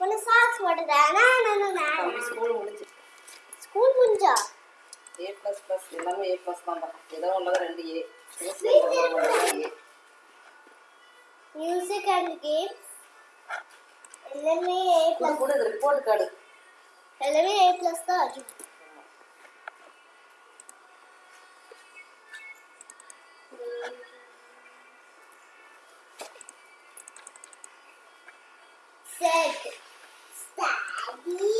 உன்னை சாக்ஸ் போட்டுட்டேன் நான் நான் நான் தம்பி ஸ்கூல் முடிஞ்சு. ஸ்கூல் முடிஞ்சா? ஏ ப்ளஸ் ப்ளஸ் எல்லாமே ஏ ப்ளஸ் தான் ஏதோ ஒன்று ரெண்டு ஏ மியூசிக் அண்ட் கேம்ஸ் எல்லாமே ஏ ப்ளஸ் கூட ரிப்போர்ட் கார்டு எல்லாமே ஏ ப்ளஸ் தான் அது Set. Yeah.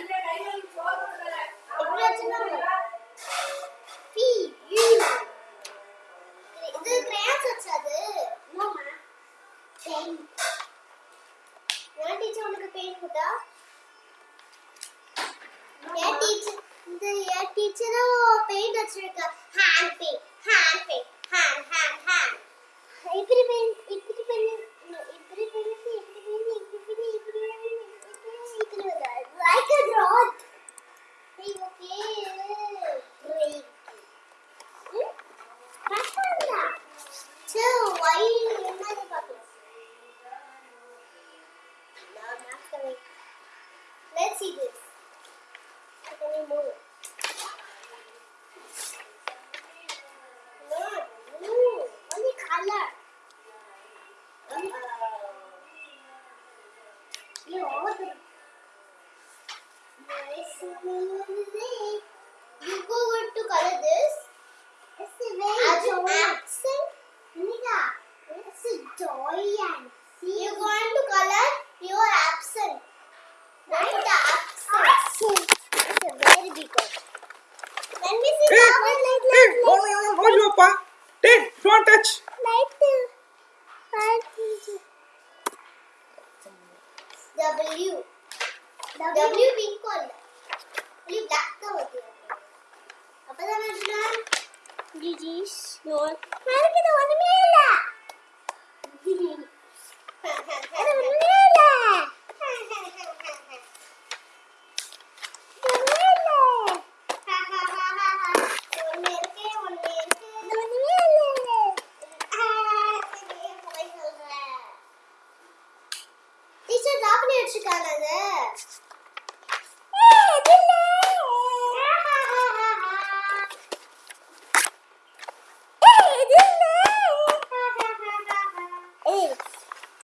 Teacher இந்த டீச்சரும் பெயிண்ட் வச்சிருக்கா hand paint hand paint coming let's see this Can you move? No, no, only color. You order. Nice You go to color this. It's a very As accent. Nika, it's a giant. No, Pa. Dad, don't touch. Light W. W pink color. Only black का होती है. अब पता मैं जान. Gigi's. No. मैंने कितना one में டீச்சர் காப்பி அடிச்சிருக்காங்க